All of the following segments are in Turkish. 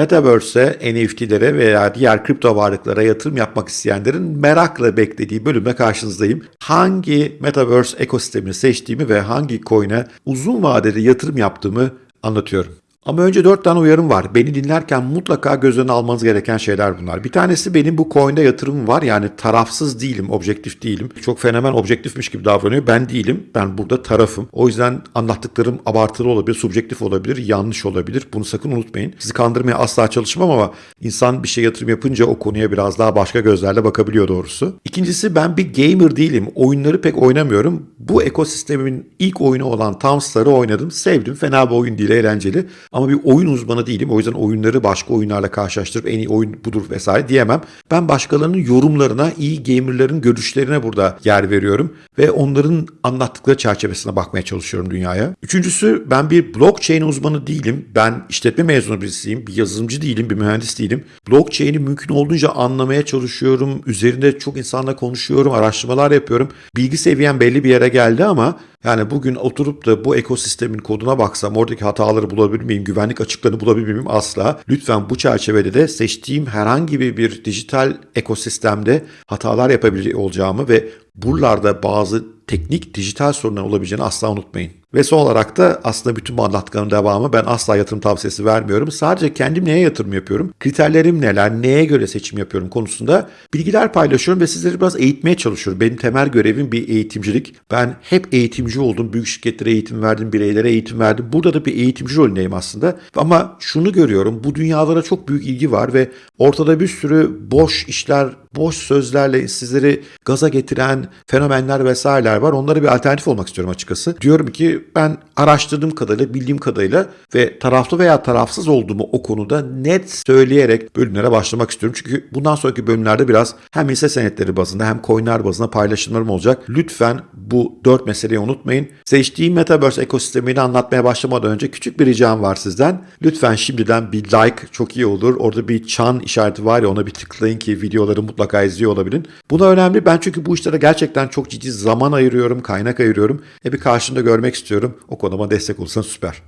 Metaverse'e, NFT'lere veya diğer kripto varlıklara yatırım yapmak isteyenlerin merakla beklediği bölüme karşınızdayım. Hangi Metaverse ekosistemini seçtiğimi ve hangi coin'e uzun vadede yatırım yaptığımı anlatıyorum. Ama önce dört tane uyarım var. Beni dinlerken mutlaka göz önüne almanız gereken şeyler bunlar. Bir tanesi benim bu coin'de yatırımım var. Yani tarafsız değilim, objektif değilim. Çok fenomen objektifmiş gibi davranıyor. Ben değilim. Ben burada tarafım. O yüzden anlattıklarım abartılı olabilir, subjektif olabilir, yanlış olabilir. Bunu sakın unutmayın. Sizi kandırmaya asla çalışmam ama insan bir şey yatırım yapınca o konuya biraz daha başka gözlerle bakabiliyor doğrusu. İkincisi ben bir gamer değilim. Oyunları pek oynamıyorum. Bu ekosistemin ilk oyunu olan Tamstar'ı oynadım. Sevdim. Fena bir oyun değil, eğlenceli. Ama bir oyun uzmanı değilim. O yüzden oyunları başka oyunlarla karşılaştırıp en iyi oyun budur vesaire diyemem. Ben başkalarının yorumlarına, iyi gamerların görüşlerine burada yer veriyorum ve onların anlattıkları çerçevesine bakmaya çalışıyorum dünyaya. Üçüncüsü ben bir blockchain uzmanı değilim. Ben işletme mezunu birisiyim. Bir yazılımcı değilim, bir mühendis değilim. Blockchain'i mümkün olduğunca anlamaya çalışıyorum. Üzerinde çok insanla konuşuyorum, araştırmalar yapıyorum. Bilgi seviyem belli bir yere geldi ama yani bugün oturup da bu ekosistemin koduna baksam oradaki hataları bulabilir miyim, güvenlik açıklarını bulabilir miyim? Asla. Lütfen bu çerçevede de seçtiğim herhangi bir, dijital ekosistemde hatalar yapabilir olacağımı ve buralarda bazı teknik dijital sorunlar olabileceğini asla unutmayın. Ve son olarak da aslında bütün bu anlattıklarımın devamı ben asla yatırım tavsiyesi vermiyorum. Sadece kendim neye yatırım yapıyorum, kriterlerim neler, neye göre seçim yapıyorum konusunda bilgiler paylaşıyorum ve sizleri biraz eğitmeye çalışıyorum. Benim temel görevim bir eğitimcilik. Ben hep eğitimci oldum. Büyük şirketlere eğitim verdim, bireylere eğitim verdim. Burada da bir eğitimci rolündeyim aslında. Ama şunu görüyorum, bu dünyalara çok büyük ilgi var ve ortada bir sürü boş işler, boş sözlerle sizleri gaza getiren fenomenler vesaireler var. Onlara bir alternatif olmak istiyorum açıkçası. Diyorum ki ben araştırdığım kadarıyla, bildiğim kadarıyla ve taraflı veya tarafsız olduğumu o konuda net söyleyerek bölümlere başlamak istiyorum. Çünkü bundan sonraki bölümlerde biraz hem hisse senetleri bazında hem coinler bazında paylaşımlarım olacak. Lütfen bu dört meseleyi unutmayın. Seçtiğim Metaverse ekosistemini anlatmaya başlamadan önce küçük bir ricam var sizden. Lütfen şimdiden bir like çok iyi olur. Orada bir çan işareti var ya ona bir tıklayın ki videoları mutlaka izliyor olabilin. Buna önemli. Ben çünkü bu işlere gerçekten çok ciddi zaman ayırıyorum, kaynak ayırıyorum. E bir karşında görmek istiyorum. O konuma destek olursan süper.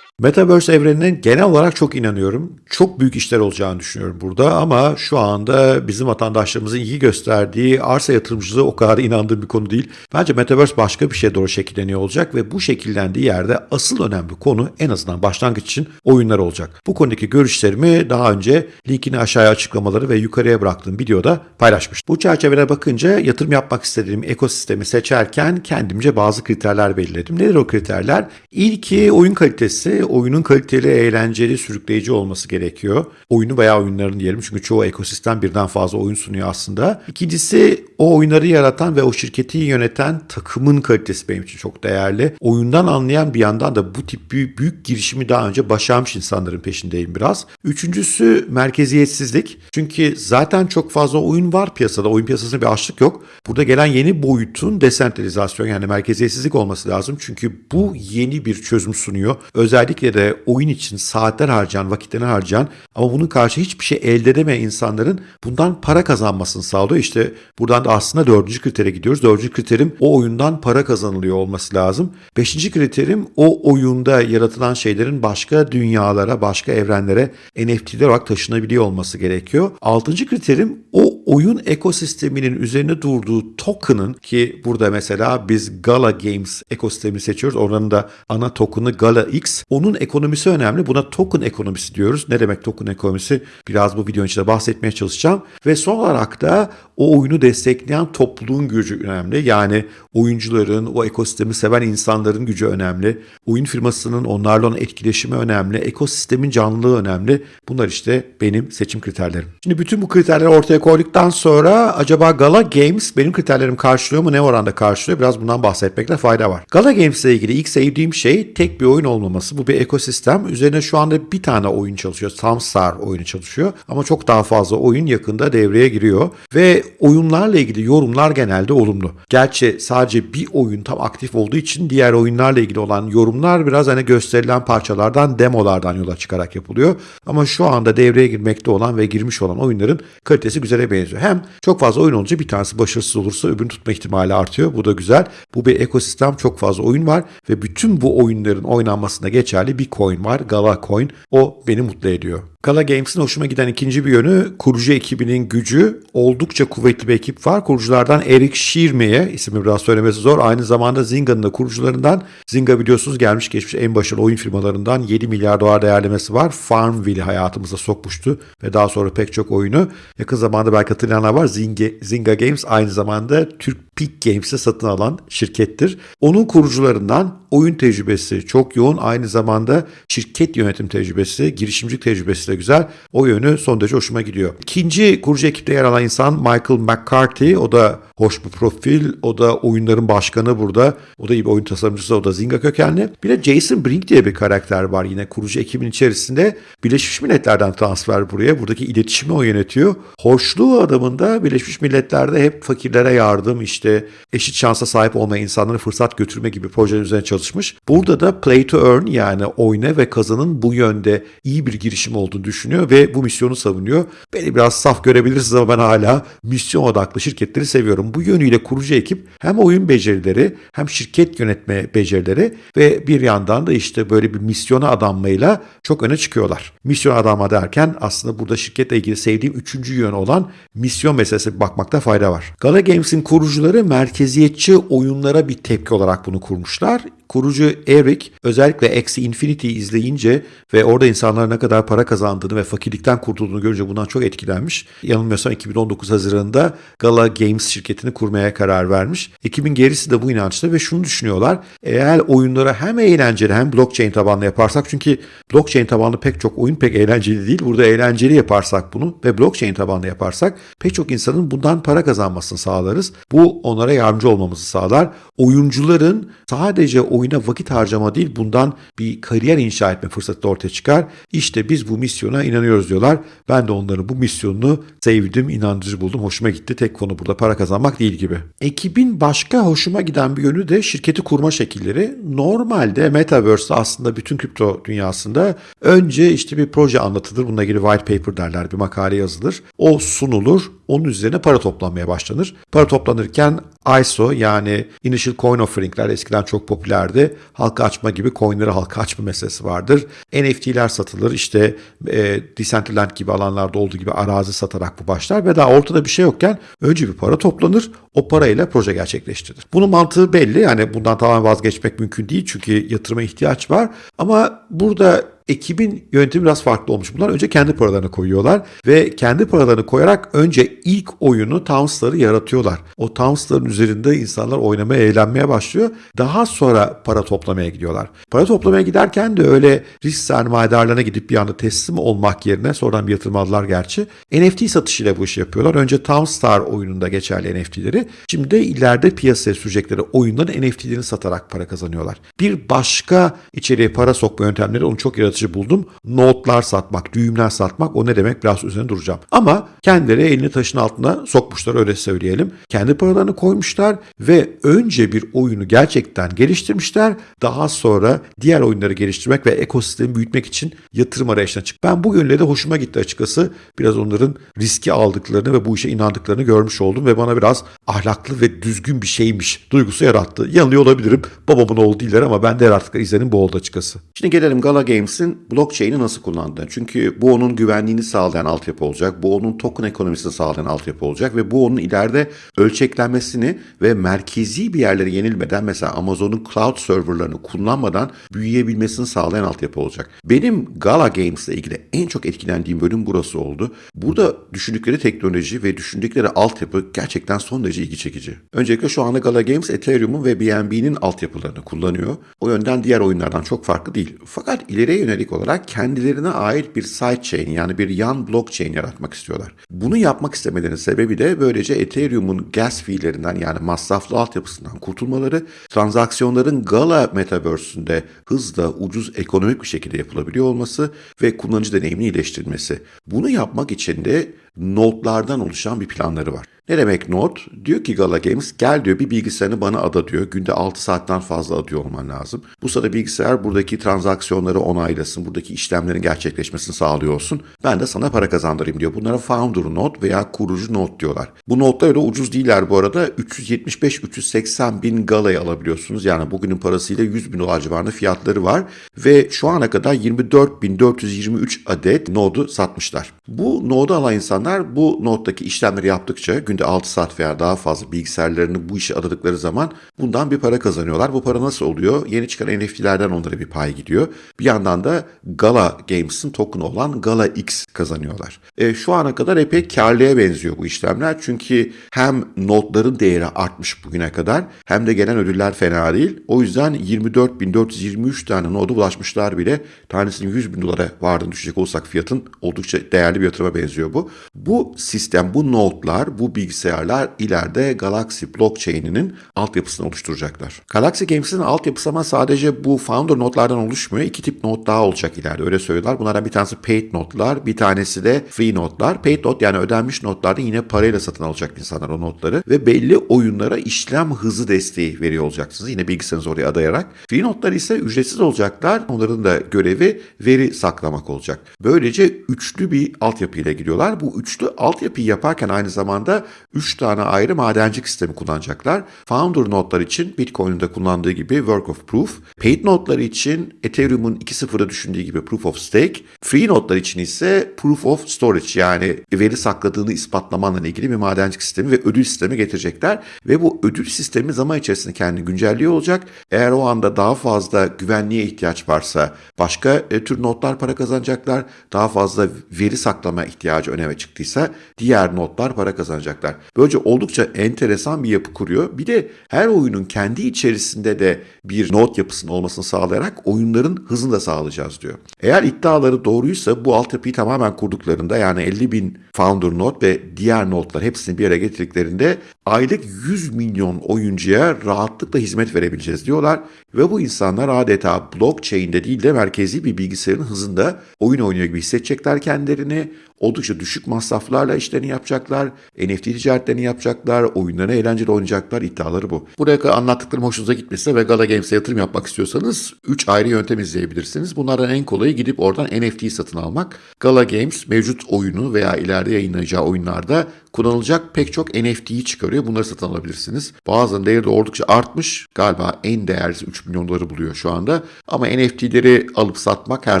Metaverse evrenine genel olarak çok inanıyorum. Çok büyük işler olacağını düşünüyorum burada ama şu anda bizim vatandaşlarımızın iyi gösterdiği arsa yatırımcılığı o kadar inandığım bir konu değil. Bence Metaverse başka bir şeye doğru şekilleniyor olacak ve bu şekillendiği yerde asıl önemli konu en azından başlangıç için oyunlar olacak. Bu konudaki görüşlerimi daha önce linkini aşağıya açıklamaları ve yukarıya bıraktığım videoda paylaşmıştım. Bu çerçevede bakınca yatırım yapmak istediğim ekosistemi seçerken kendimce bazı kriterler belirledim. Nedir o kriterler? İlki oyun kalitesi, oyunun kaliteli, eğlenceli, sürükleyici olması gerekiyor. Oyunu veya oyunların diyelim çünkü çoğu ekosistem birden fazla oyun sunuyor aslında. İkincisi o oyunları yaratan ve o şirketi yöneten takımın kalitesi benim için çok değerli. Oyundan anlayan bir yandan da bu tip büyük, büyük girişimi daha önce başarmış insanların peşindeyim biraz. Üçüncüsü merkeziyetsizlik. Çünkü zaten çok fazla oyun var piyasada. Oyun piyasasında bir açlık yok. Burada gelen yeni boyutun desentralizasyon yani merkeziyetsizlik olması lazım. Çünkü bu yeni bir çözüm sunuyor. Özellikle özellikle de oyun için saatler harcayan, vakitlerini harcayan ama bunun karşı hiçbir şey elde edemeyen insanların bundan para kazanmasını sağlıyor. İşte buradan da aslında dördüncü kritere gidiyoruz. Dördüncü kriterim o oyundan para kazanılıyor olması lazım. Beşinci kriterim o oyunda yaratılan şeylerin başka dünyalara, başka evrenlere NFT'ler olarak taşınabiliyor olması gerekiyor. Altıncı kriterim o oyun ekosisteminin üzerine durduğu token'ın ki burada mesela biz Gala Games ekosistemini seçiyoruz. Oranın da ana token'ı Gala X. Onun ekonomisi önemli. Buna token ekonomisi diyoruz. Ne demek token ekonomisi? Biraz bu videonun içinde bahsetmeye çalışacağım. Ve son olarak da o oyunu destekleyen topluluğun gücü önemli. Yani oyuncuların, o ekosistemi seven insanların gücü önemli. Oyun firmasının onlarla olan etkileşimi önemli. Ekosistemin canlılığı önemli. Bunlar işte benim seçim kriterlerim. Şimdi bütün bu kriterleri ortaya koyduktan sonra acaba Gala Games benim kriterlerim karşılıyor mu? Ne oranda karşılıyor? Biraz bundan bahsetmekte fayda var. Gala Games ile ilgili ilk sevdiğim şey tek bir oyun olmaması. Bu bir ekosistem. Üzerine şu anda bir tane oyun çalışıyor. Samstar oyunu çalışıyor. Ama çok daha fazla oyun yakında devreye giriyor. Ve oyunlarla ilgili yorumlar genelde olumlu. Gerçi sadece bir oyun tam aktif olduğu için diğer oyunlarla ilgili olan yorumlar biraz hani gösterilen parçalardan, demolardan yola çıkarak yapılıyor. Ama şu anda devreye girmekte olan ve girmiş olan oyunların kalitesi güzele benziyor. Hem çok fazla oyun olunca bir tanesi başarısız olursa öbürünü tutma ihtimali artıyor. Bu da güzel. Bu bir ekosistem çok fazla oyun var ve bütün bu oyunların oynanmasına geçerli bir coin var. Gala Coin. O beni mutlu ediyor. Gala Games'in hoşuma giden ikinci bir yönü kurucu ekibinin gücü. Oldukça kuvvetli bir ekip var. Kuruculardan Eric Schirme'ye, ismi biraz söylemesi zor. Aynı zamanda Zinga'nın da kurucularından. Zynga biliyorsunuz gelmiş geçmiş en başarılı oyun firmalarından 7 milyar dolar değerlemesi var. Farmville'i hayatımıza sokmuştu ve daha sonra pek çok oyunu. Yakın zamanda belki hatırlayanlar var. Zynga, Zynga Games aynı zamanda Türk Peak Games'i satın alan şirkettir. Onun kurucularından oyun tecrübesi çok yoğun. Aynı zamanda şirket yönetim tecrübesi, girişimcilik tecrübesi de güzel. O yönü son derece hoşuma gidiyor. İkinci kurucu ekipte yer alan insan Michael McCarthy. O da hoş bir profil. O da oyunların başkanı burada. O da iyi bir oyun tasarımcısı. O da Zynga kökenli. Bir de Jason Brink diye bir karakter var yine kurucu ekibin içerisinde. Birleşmiş Milletler'den transfer buraya. Buradaki iletişimi o yönetiyor. Hoşluğu adamında Birleşmiş Milletler'de hep fakirlere yardım, işte eşit şansa sahip olmayan insanlara fırsat götürme gibi projeler üzerine çalışmış. Burada da play to earn yani oyna ve kazanın bu yönde iyi bir girişim olduğunu düşünüyor ve bu misyonu savunuyor. Beni biraz saf görebilirsiniz ama ben hala misyon odaklı şirketleri seviyorum. Bu yönüyle kurucu ekip hem oyun becerileri hem şirket yönetme becerileri ve bir yandan da işte böyle bir misyona adanmayla çok öne çıkıyorlar. Misyon adanma derken aslında burada şirketle ilgili sevdiğim üçüncü yön olan misyon meselesi bakmakta fayda var. Gala Games'in kurucuları merkeziyetçi oyunlara bir tepki olarak bunu kurmuşlar. Kurucu Eric özellikle Axie Infinity izleyince ve orada insanların ne kadar para kazandığını ve fakirlikten kurtulduğunu görünce bundan çok etkilenmiş. Yanılmıyorsam 2019 Haziran'da Gala Games şirketini kurmaya karar vermiş. Ekibin gerisi de bu inançta ve şunu düşünüyorlar. Eğer oyunlara hem eğlenceli hem blockchain tabanlı yaparsak çünkü blockchain tabanlı pek çok oyun pek eğlenceli değil. Burada eğlenceli yaparsak bunu ve blockchain tabanlı yaparsak pek çok insanın bundan para kazanmasını sağlarız. Bu onlara yardımcı olmamızı sağlar. Oyuncuların sadece oyuna vakit harcama değil bundan bir kariyer inşa etme fırsatı da ortaya çıkar. İşte biz bu misyona inanıyoruz diyorlar. Ben de onların bu misyonunu sevdim, inandırıcı buldum. Hoşuma gitti. Tek konu burada para kazanmak değil gibi. Ekibin başka hoşuma giden bir yönü de şirketi kurma şekilleri. Normalde Metaverse aslında bütün kripto dünyasında önce işte bir proje anlatılır. Bununla ilgili white paper derler. Bir makale yazılır. O sunulur. Onun üzerine para toplanmaya başlanır. Para toplanırken ISO yani Initial Coin Offering'ler eskiden çok popülerdi. Halka açma gibi coinleri halka açma meselesi vardır. NFT'ler satılır. İşte e, Decentraland gibi alanlarda olduğu gibi arazi satarak bu başlar ve daha ortada bir şey yokken önce bir para toplanır. O parayla proje gerçekleştirilir. Bunun mantığı belli. Yani bundan tamamen vazgeçmek mümkün değil çünkü yatırıma ihtiyaç var. Ama burada ekibin yöntemi biraz farklı olmuş. Bunlar önce kendi paralarını koyuyorlar ve kendi paralarını koyarak önce ilk oyunu Towns'ları yaratıyorlar. O Towns'ların üzerinde insanlar oynamaya, eğlenmeye başlıyor. Daha sonra para toplamaya gidiyorlar. Para toplamaya giderken de öyle risk sermayedarlarına gidip bir anda teslim olmak yerine sonradan bir yatırım aldılar gerçi. NFT satışıyla bu işi yapıyorlar. Önce Townstar oyununda geçerli NFT'leri. Şimdi de ileride piyasaya sürecekleri oyunların NFT'lerini satarak para kazanıyorlar. Bir başka içeriye para sokma yöntemleri onu çok yaratıcı yaratıcı buldum. Notlar satmak, düğümler satmak o ne demek biraz üzerine duracağım. Ama kendileri elini taşın altına sokmuşlar öyle söyleyelim. Kendi paralarını koymuşlar ve önce bir oyunu gerçekten geliştirmişler. Daha sonra diğer oyunları geliştirmek ve ekosistemi büyütmek için yatırım arayışına çık. Ben bu yönle de hoşuma gitti açıkçası. Biraz onların riski aldıklarını ve bu işe inandıklarını görmüş oldum ve bana biraz ahlaklı ve düzgün bir şeymiş duygusu yarattı. Yanılıyor olabilirim. Babamın oğlu değiller ama ben de yarattıkları izlenim bu oldu açıkçası. Şimdi gelelim Gala Games'in blockchain'i nasıl kullandığını. Çünkü bu onun güvenliğini sağlayan altyapı olacak. Bu onun token ekonomisini sağlayan altyapı olacak ve bu onun ileride ölçeklenmesini ve merkezi bir yerlere yenilmeden mesela Amazon'un cloud serverlarını kullanmadan büyüyebilmesini sağlayan altyapı olacak. Benim Gala Games ile ilgili en çok etkilendiğim bölüm burası oldu. Burada düşündükleri teknoloji ve düşündükleri altyapı gerçekten son derece ilgi çekici. Öncelikle şu anda Gala Games Ethereum'un ve BNB'nin altyapılarını kullanıyor. O yönden diğer oyunlardan çok farklı değil. Fakat ileriye yönelik olarak kendilerine ait bir sidechain yani bir yan blockchain yaratmak istiyorlar. Bunu yapmak istemelerinin sebebi de böylece Ethereum'un gas fee'lerinden yani masraflı altyapısından kurtulmaları, transaksiyonların Gala Metaverse'ünde hızla, ucuz, ekonomik bir şekilde yapılabiliyor olması ve kullanıcı deneyimini iyileştirmesi. Bunu yapmak için de notlardan oluşan bir planları var. Ne demek node? Diyor ki Gala Games gel diyor bir bilgisayarını bana ada diyor. Günde 6 saatten fazla adıyor olman lazım. Bu sırada bilgisayar buradaki transaksiyonları onaylasın, buradaki işlemlerin gerçekleşmesini sağlıyor olsun. Ben de sana para kazandırayım diyor. Bunlara founder node veya kurucu node diyorlar. Bu notlar öyle ucuz değiller bu arada. 375-380 bin Gala'yı alabiliyorsunuz. Yani bugünün parasıyla 100 bin dolar civarında fiyatları var. Ve şu ana kadar 24.423 adet node'u satmışlar. Bu node'u alan insanlar bu node'daki işlemleri yaptıkça günde 6 saat veya daha fazla bilgisayarlarını bu işe adadıkları zaman bundan bir para kazanıyorlar. Bu para nasıl oluyor? Yeni çıkan NFT'lerden onlara bir pay gidiyor. Bir yandan da Gala Games'in token'ı olan Gala X kazanıyorlar. E, şu ana kadar epey karlıya benziyor bu işlemler. Çünkü hem notların değeri artmış bugüne kadar hem de gelen ödüller fena değil. O yüzden 24.423 tane noda ulaşmışlar bile. Tanesinin 100 bin dolara vardığını düşecek olsak fiyatın oldukça değerli bir yatırıma benziyor bu. Bu sistem, bu notlar, bu bilgisayarlar ileride Galaxy blockchain'inin altyapısını oluşturacaklar. Galaxy Games'in altyapısı ama sadece bu founder notlardan oluşmuyor. İki tip not daha olacak ileride öyle söylüyorlar. Bunlardan bir tanesi paid notlar, bir tanesi de free notlar. Paid not yani ödenmiş notlarda yine parayla satın alacak insanlar o notları ve belli oyunlara işlem hızı desteği veriyor olacaksınız. Yine bilgisayarınızı oraya adayarak. Free notlar ise ücretsiz olacaklar. Onların da görevi veri saklamak olacak. Böylece üçlü bir altyapıyla gidiyorlar. Bu üçlü altyapıyı yaparken aynı zamanda üç tane ayrı madencilik sistemi kullanacaklar. Founder notlar için Bitcoin'in de kullandığı gibi Work of Proof. Paid notları için Ethereum'un 2.0'da düşündüğü gibi Proof of Stake. Free notlar için ise Proof of Storage yani veri sakladığını ispatlamanla ilgili bir madencilik sistemi ve ödül sistemi getirecekler. Ve bu ödül sistemi zaman içerisinde kendini güncelliyor olacak. Eğer o anda daha fazla güvenliğe ihtiyaç varsa başka e, tür notlar para kazanacaklar. Daha fazla veri saklama ihtiyacı öneme çıktıysa diğer notlar para kazanacaklar. Böylece oldukça enteresan bir yapı kuruyor. Bir de her oyunun kendi içerisinde de bir not yapısının olmasını sağlayarak oyunların hızını da sağlayacağız diyor. Eğer iddiaları doğruysa bu altyapıyı tamamen kurduklarında yani 50 bin founder node ve diğer notlar hepsini bir araya getirdiklerinde aylık 100 milyon oyuncuya rahatlıkla hizmet verebileceğiz diyorlar. Ve bu insanlar adeta blockchain'de değil de merkezi bir bilgisayarın hızında oyun oynuyor gibi hissedecekler kendilerini. Oldukça düşük masraflarla işlerini yapacaklar. NFT ticaretlerini yapacaklar. Oyunlarını eğlenceli oynayacaklar. iddiaları bu. Buraya kadar anlattıklarım hoşunuza gitmese ve Gala Games'e yatırım yapmak istiyorsanız 3 ayrı yöntem izleyebilirsiniz. Bunlardan en kolayı gidip oradan NFT satın almak. Gala Games mevcut oyunu veya ileride yayınlayacağı oyunlarda kullanılacak pek çok NFT'yi çıkarıyor. Bunları satın alabilirsiniz. Bazılarının değeri de oldukça artmış. Galiba en değerlisi 3 milyon doları buluyor şu anda. Ama NFT'leri alıp satmak her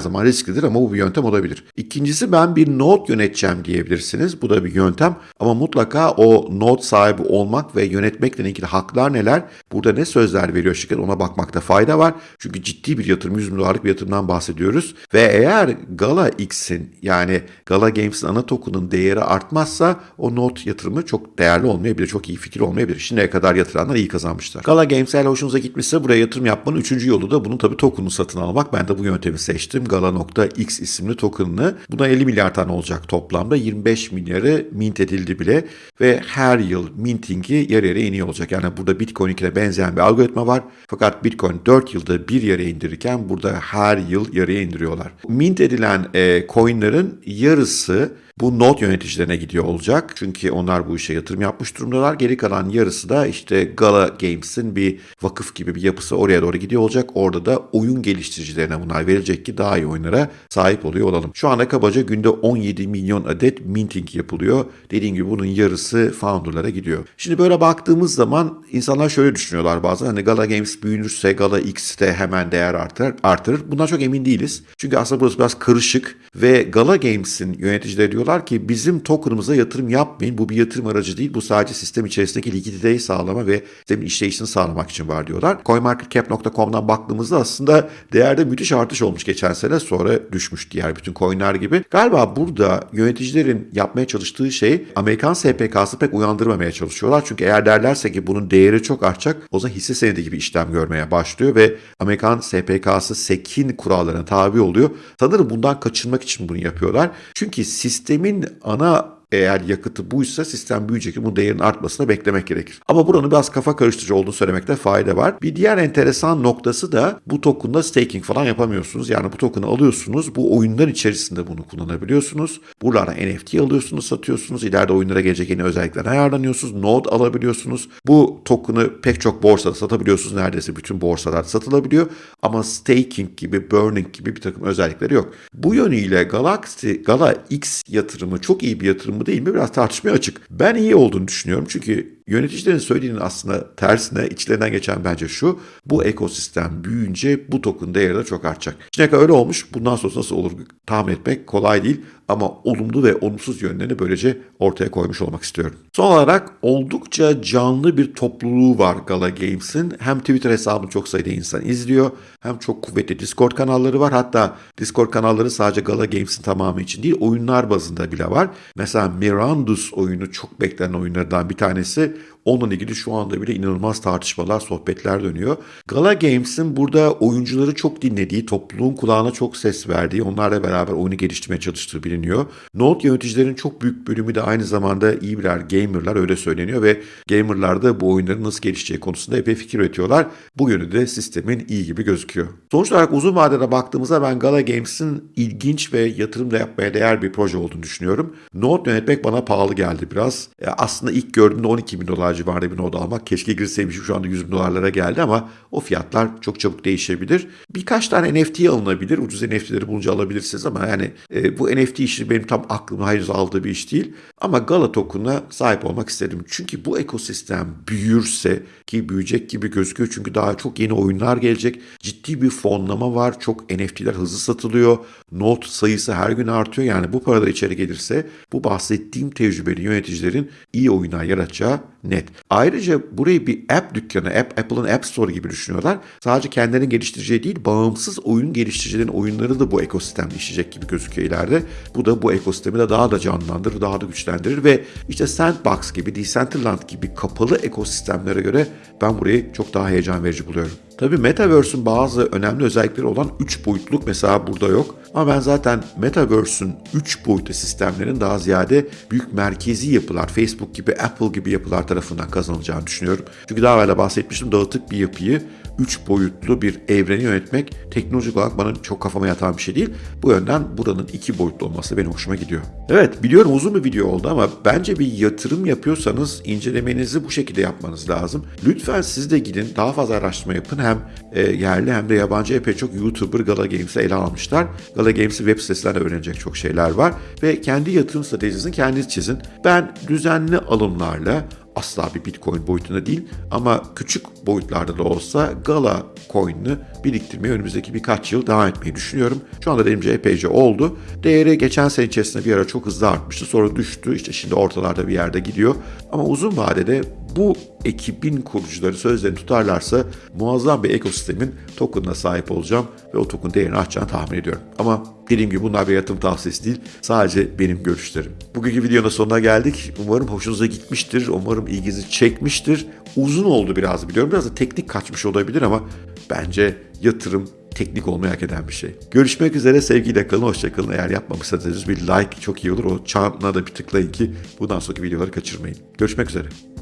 zaman risklidir ama bu bir yöntem olabilir. İkincisi ben bir yöneteceğim diyebilirsiniz. Bu da bir yöntem ama mutlaka o node sahibi olmak ve yönetmekle ilgili haklar neler? Burada ne sözler veriyor şirket ona bakmakta fayda var. Çünkü ciddi bir yatırım 100 bin dolarlık bir yatırımdan bahsediyoruz. Ve eğer Gala X'in yani Gala Games'in ana token'ın değeri artmazsa o node yatırımı çok değerli olmayabilir. Çok iyi fikir olmayabilir. Şimdiye kadar yatıranlar iyi kazanmışlar. Gala Games eğer hoşunuza gitmişse buraya yatırım yapmanın üçüncü yolu da bunun tabii token'ını satın almak. Ben de bu yöntemi seçtim. Gala.x isimli token'ını. Buna 50 milyar tane olacak toplamda. 25 milyarı mint edildi bile ve her yıl minting'i yarı yarıya iniyor olacak. Yani burada Bitcoin 2'ne benzeyen bir algoritma var. Fakat Bitcoin 4 yılda bir yarıya indirirken burada her yıl yarıya indiriyorlar. Mint edilen e, coin'ların yarısı bu not yöneticilerine gidiyor olacak. Çünkü onlar bu işe yatırım yapmış durumdalar. Geri kalan yarısı da işte Gala Games'in bir vakıf gibi bir yapısı oraya doğru gidiyor olacak. Orada da oyun geliştiricilerine bunlar verilecek ki daha iyi oyunlara sahip oluyor olalım. Şu anda kabaca günde 17 milyon adet minting yapılıyor. Dediğim gibi bunun yarısı founderlara gidiyor. Şimdi böyle baktığımız zaman insanlar şöyle düşünüyorlar bazen. Hani Gala Games büyünürse Gala X de hemen değer artır, artırır. Bundan çok emin değiliz. Çünkü aslında burası biraz karışık ve Gala Games'in yöneticileri diyor diyorlar ki bizim token'ımıza yatırım yapmayın. Bu bir yatırım aracı değil. Bu sadece sistem içerisindeki likiditeyi sağlama ve sistemin işleyişini sağlamak için var diyorlar. CoinMarketCap.com'dan baktığımızda aslında değerde müthiş artış olmuş geçen sene sonra düşmüş diğer bütün coinler gibi. Galiba burada yöneticilerin yapmaya çalıştığı şey Amerikan SPK'sı pek uyandırmamaya çalışıyorlar. Çünkü eğer derlerse ki bunun değeri çok artacak o zaman hisse senedi gibi işlem görmeye başlıyor ve Amerikan SPK'sı SEC'in kurallarına tabi oluyor. Sanırım bundan kaçınmak için bunu yapıyorlar. Çünkü sistem sistemin ana eğer yakıtı buysa sistem büyüyecek. Bu değerin artmasını beklemek gerekir. Ama buranın biraz kafa karıştırıcı olduğunu söylemekte fayda var. Bir diğer enteresan noktası da bu token'da staking falan yapamıyorsunuz. Yani bu token'ı alıyorsunuz. Bu oyunlar içerisinde bunu kullanabiliyorsunuz. Buralara NFT alıyorsunuz, satıyorsunuz. İleride oyunlara gelecek yeni özellikler ayarlanıyorsunuz. Node alabiliyorsunuz. Bu token'ı pek çok borsada satabiliyorsunuz. Neredeyse bütün borsalar satılabiliyor. Ama staking gibi, burning gibi bir takım özellikleri yok. Bu yönüyle Galaxy, Gala X yatırımı çok iyi bir yatırım mı değil mi? Biraz tartışmaya açık. Ben iyi olduğunu düşünüyorum. Çünkü Yöneticilerin söylediğinin aslında tersine içlerinden geçen bence şu. Bu ekosistem büyüyünce bu token değeri de çok artacak. Kadar öyle olmuş. Bundan sonra nasıl olur tahmin etmek kolay değil. Ama olumlu ve olumsuz yönlerini böylece ortaya koymuş olmak istiyorum. Son olarak oldukça canlı bir topluluğu var Gala Games'in. Hem Twitter hesabını çok sayıda insan izliyor. Hem çok kuvvetli Discord kanalları var. Hatta Discord kanalları sadece Gala Games'in tamamı için değil oyunlar bazında bile var. Mesela Mirandus oyunu çok beklenen oyunlardan bir tanesi. Onunla ilgili şu anda bile inanılmaz tartışmalar, sohbetler dönüyor. Gala Games'in burada oyuncuları çok dinlediği, topluluğun kulağına çok ses verdiği, onlarla beraber oyunu geliştirmeye çalıştığı biliniyor. Note yöneticilerin çok büyük bölümü de aynı zamanda iyi birer gamerlar öyle söyleniyor ve gamerlar da bu oyunların nasıl gelişeceği konusunda epey fikir üretiyorlar. Bu yönü de sistemin iyi gibi gözüküyor. Sonuç olarak uzun vadede baktığımızda ben Gala Games'in ilginç ve yatırım da yapmaya değer bir proje olduğunu düşünüyorum. Note yönetmek bana pahalı geldi biraz. E, aslında ilk gördüğümde 12 bin dolar civarında bir Node almak. Keşke girseymişim şu anda 100 bin dolarlara geldi ama o fiyatlar çok çabuk değişebilir. Birkaç tane NFT alınabilir. Ucuz NFT'leri bulunca alabilirsiniz ama yani e, bu NFT işi benim tam aklımda henüz aldığı bir iş değil. Ama Gala token'a sahip olmak istedim. Çünkü bu ekosistem büyürse ki büyüyecek gibi gözüküyor. Çünkü daha çok yeni oyunlar gelecek. Ciddi bir fonlama var. Çok NFT'ler hızlı satılıyor. Node sayısı her gün artıyor. Yani bu paralar içeri gelirse bu bahsettiğim tecrübeli yöneticilerin iyi oyunlar yaratacağı net. Ayrıca burayı bir app dükkanı, app, Apple'ın App Store gibi düşünüyorlar. Sadece kendilerinin geliştireceği değil, bağımsız oyun geliştiricilerin oyunları da bu ekosistemde işleyecek gibi gözüküyor ileride. Bu da bu ekosistemi de daha da canlandırır, daha da güçlendirir ve işte Sandbox gibi, Decentraland gibi kapalı ekosistemlere göre ben burayı çok daha heyecan verici buluyorum. Tabii Metaverse'ün bazı önemli özellikleri olan 3 boyutluk mesela burada yok. Ama ben zaten Metaverse'ün 3 boyutlu sistemlerin daha ziyade büyük merkezi yapılar, Facebook gibi, Apple gibi yapılar tarafından kazanılacağını düşünüyorum. Çünkü daha evvel bahsetmiştim dağıtık bir yapıyı 3 boyutlu bir evreni yönetmek teknolojik olarak bana çok kafama yatan bir şey değil. Bu yönden buranın 2 boyutlu olması benim hoşuma gidiyor. Evet biliyorum uzun bir video oldu ama bence bir yatırım yapıyorsanız incelemenizi bu şekilde yapmanız lazım. Lütfen siz de gidin daha fazla araştırma yapın. Hem e, yerli hem de yabancı epey çok YouTuber Gala Games'i ele almışlar. Gala Games'i web sitesinden öğrenecek çok şeyler var. Ve kendi yatırım stratejisini kendiniz çizin. Ben düzenli alımlarla asla bir Bitcoin boyutunda değil ama küçük boyutlarda da olsa Gala coin'ini biriktirmeyi önümüzdeki birkaç yıl devam etmeyi düşünüyorum. Şu anda elimce epeyce oldu. Değeri geçen sene içerisinde bir ara çok hızlı artmıştı. Sonra düştü. İşte şimdi ortalarda bir yerde gidiyor. Ama uzun vadede bu ekibin kurucuları sözlerini tutarlarsa muazzam bir ekosistemin token'ına sahip olacağım ve o token değerini artacağını tahmin ediyorum. Ama dediğim gibi bunlar bir yatırım tavsiyesi değil. Sadece benim görüşlerim. Bugünkü videonun sonuna geldik. Umarım hoşunuza gitmiştir. Umarım ilginizi çekmiştir. Uzun oldu biraz biliyorum. Biraz da teknik kaçmış olabilir ama bence yatırım teknik olmayı hak eden bir şey. Görüşmek üzere sevgiyle kalın, hoşçakalın. Eğer yapmamışsanız bir like çok iyi olur. O çanına da bir tıklayın ki bundan sonraki videoları kaçırmayın. Görüşmek üzere.